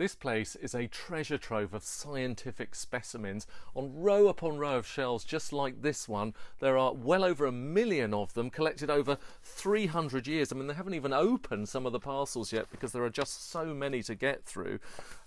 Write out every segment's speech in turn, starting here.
This place is a treasure trove of scientific specimens on row upon row of shelves just like this one. There are well over a million of them collected over 300 years. I mean, they haven't even opened some of the parcels yet because there are just so many to get through.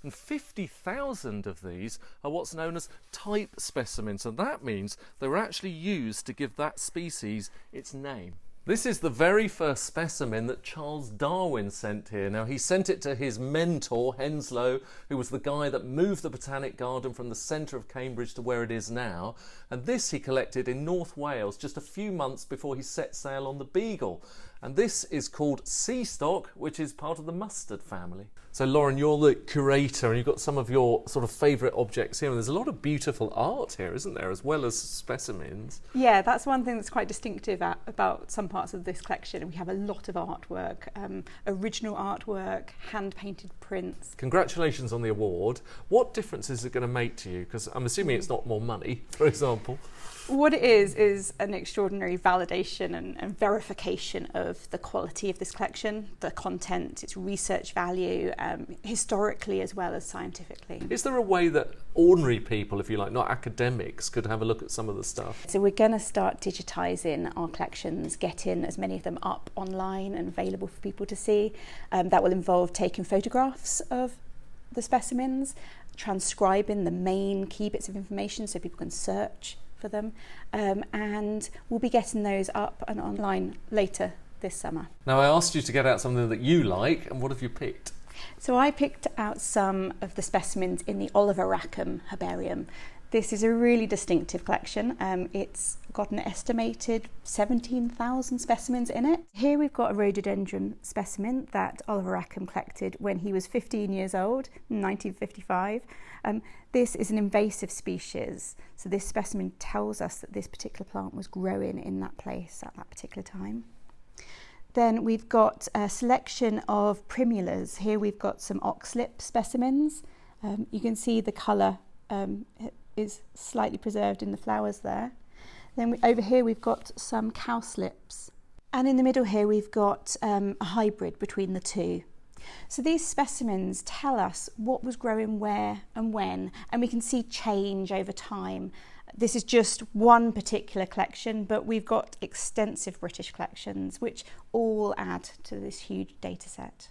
And 50,000 of these are what's known as type specimens, and that means they were actually used to give that species its name. This is the very first specimen that Charles Darwin sent here. Now, he sent it to his mentor, Henslow, who was the guy that moved the Botanic Garden from the centre of Cambridge to where it is now. And this he collected in North Wales just a few months before he set sail on the Beagle. And this is called sea stock, which is part of the mustard family. So, Lauren, you're the curator and you've got some of your sort of favourite objects here. And there's a lot of beautiful art here, isn't there, as well as specimens? Yeah, that's one thing that's quite distinctive at, about some parts of this collection. We have a lot of artwork, um, original artwork, hand painted prints. Congratulations on the award. What difference is it going to make to you? Because I'm assuming it's not more money, for example. What it is, is an extraordinary validation and, and, verification of the quality of this collection, the content, its research value, um, historically as well as scientifically. Is there a way that ordinary people, if you like, not academics, could have a look at some of the stuff? So we're going to start digitising our collections, getting as many of them up online and available for people to see. Um, that will involve taking photographs of the specimens, transcribing the main key bits of information so people can search for them um, and we'll be getting those up and online later this summer. Now I asked you to get out something that you like and what have you picked? So I picked out some of the specimens in the Oliver Rackham Herbarium. This is a really distinctive collection. Um, it's got an estimated 17,000 specimens in it. Here we've got a rhododendron specimen that Oliver Rackham collected when he was 15 years old, 1955. Um, this is an invasive species, so this specimen tells us that this particular plant was growing in that place at that particular time. Then we've got a selection of primulas. Here we've got some oxlip specimens. Um, you can see the colour um, is slightly preserved in the flowers there. Then we, over here we've got some cowslips. And in the middle here we've got um, a hybrid between the two. So these specimens tell us what was growing where and when, and we can see change over time. This is just one particular collection, but we've got extensive British collections, which all add to this huge data set.